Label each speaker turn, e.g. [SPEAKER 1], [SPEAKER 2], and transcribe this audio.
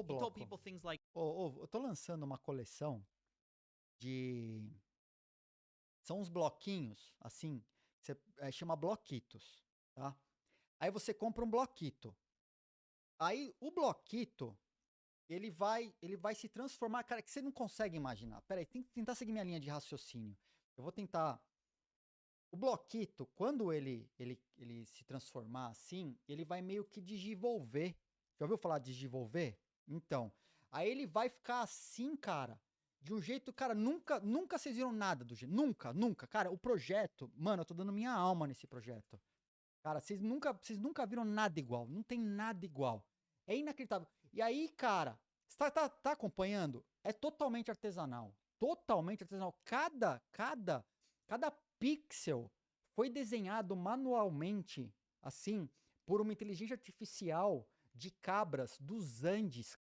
[SPEAKER 1] ô
[SPEAKER 2] told
[SPEAKER 1] Bloco,
[SPEAKER 2] people things like,
[SPEAKER 1] ô, ô, eu tô lançando uma coleção de. São uns bloquinhos, assim, você, eh, chama bloquitos, tá? Aí você compra um bloquito. Aí o bloquito, ele vai, ele vai se transformar, cara, que você não consegue imaginar. Pera aí, tem que tentar seguir minha linha de raciocínio. Eu vou tentar. O bloquito, quando ele, ele, ele se transformar assim, ele vai meio que digivolver. Já ouviu falar de digivolver? Então, aí ele vai ficar assim, cara, de um jeito, cara, nunca, nunca vocês viram nada do jeito, nunca, nunca. Cara, o projeto, mano, eu tô dando minha alma nesse projeto. Cara, vocês nunca, vocês nunca viram nada igual, não tem nada igual. É inacreditável. E aí, cara, você tá, tá, tá acompanhando? É totalmente artesanal. Totalmente artesanal. Cada, cada, cada pixel foi desenhado manualmente, assim, por uma inteligência artificial de cabras dos Andes,